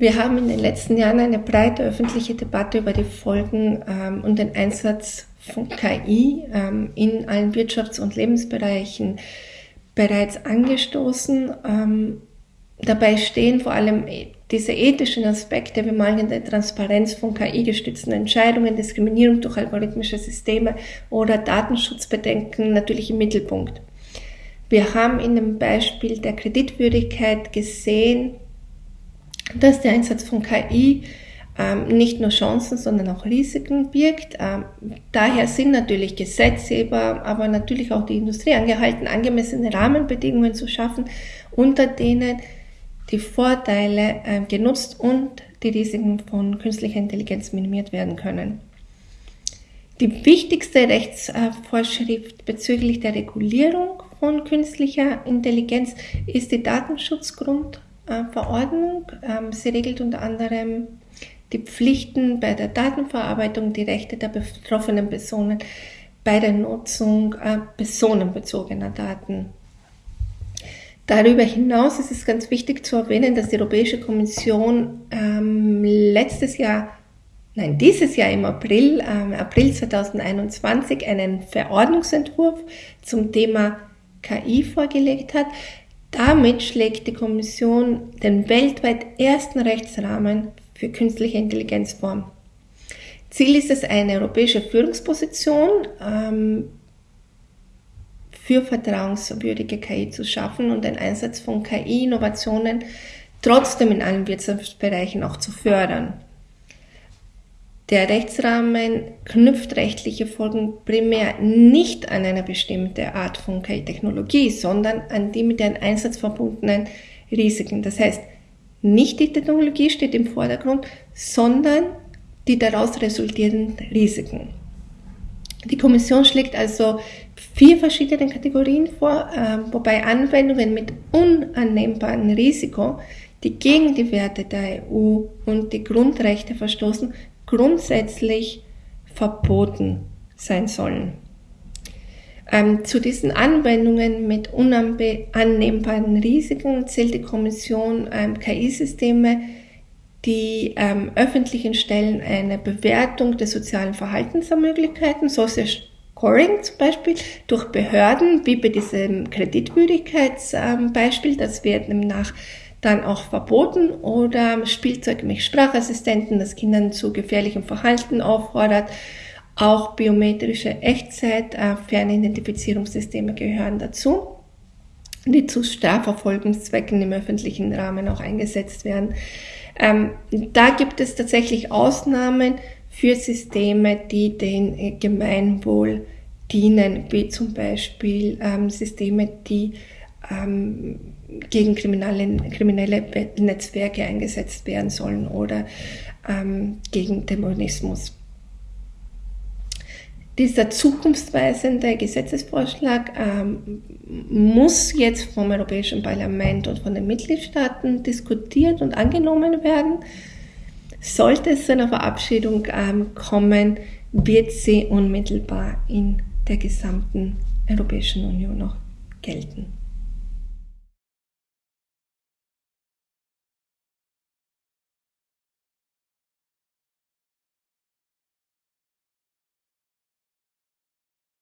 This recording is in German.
Wir haben in den letzten Jahren eine breite öffentliche Debatte über die Folgen ähm, und den Einsatz von KI ähm, in allen Wirtschafts- und Lebensbereichen bereits angestoßen. Ähm, dabei stehen vor allem diese ethischen Aspekte wie mangelnde Transparenz von KI-gestützten Entscheidungen, Diskriminierung durch algorithmische Systeme oder Datenschutzbedenken natürlich im Mittelpunkt. Wir haben in dem Beispiel der Kreditwürdigkeit gesehen, dass der Einsatz von KI ähm, nicht nur Chancen, sondern auch Risiken birgt. Ähm, daher sind natürlich Gesetzgeber, aber natürlich auch die Industrie angehalten, angemessene Rahmenbedingungen zu schaffen, unter denen die Vorteile äh, genutzt und die Risiken von künstlicher Intelligenz minimiert werden können. Die wichtigste Rechtsvorschrift bezüglich der Regulierung von künstlicher Intelligenz ist die Datenschutzgrundverordnung. Ähm, sie regelt unter anderem die Pflichten bei der Datenverarbeitung, die Rechte der betroffenen Personen bei der Nutzung äh, personenbezogener Daten. Darüber hinaus ist es ganz wichtig zu erwähnen, dass die Europäische Kommission ähm, letztes Jahr, nein, dieses Jahr im April, ähm, April 2021 einen Verordnungsentwurf zum Thema KI vorgelegt hat. Damit schlägt die Kommission den weltweit ersten Rechtsrahmen für künstliche Intelligenz vor. Ziel ist es, eine europäische Führungsposition ähm, für vertrauenswürdige KI zu schaffen und den Einsatz von KI-Innovationen trotzdem in allen Wirtschaftsbereichen auch zu fördern. Der Rechtsrahmen knüpft rechtliche Folgen primär nicht an eine bestimmte Art von KI-Technologie, sondern an die mit deren Einsatz verbundenen Risiken. Das heißt, nicht die Technologie steht im Vordergrund, sondern die daraus resultierenden Risiken. Die Kommission schlägt also vier verschiedene Kategorien vor, äh, wobei Anwendungen mit unannehmbarem Risiko, die gegen die Werte der EU und die Grundrechte verstoßen, grundsätzlich verboten sein sollen. Ähm, zu diesen Anwendungen mit unannehmbaren Risiken zählt die Kommission ähm, KI-Systeme, die ähm, öffentlichen Stellen eine Bewertung des sozialen Verhaltens ermöglichen, Social Scoring zum Beispiel, durch Behörden, wie bei diesem Kreditwürdigkeitsbeispiel, ähm, das wird nach dann auch verboten oder Spielzeug mit Sprachassistenten, das Kindern zu gefährlichem Verhalten auffordert. Auch biometrische Echtzeit, äh, gehören dazu, die zu Strafverfolgungszwecken im öffentlichen Rahmen auch eingesetzt werden. Ähm, da gibt es tatsächlich Ausnahmen für Systeme, die den äh, Gemeinwohl dienen, wie zum Beispiel ähm, Systeme, die ähm, gegen kriminelle, kriminelle Netzwerke eingesetzt werden sollen oder ähm, gegen Terrorismus. Dieser zukunftsweisende Gesetzesvorschlag ähm, muss jetzt vom Europäischen Parlament und von den Mitgliedstaaten diskutiert und angenommen werden. Sollte es zu einer Verabschiedung ähm, kommen, wird sie unmittelbar in der gesamten Europäischen Union noch gelten.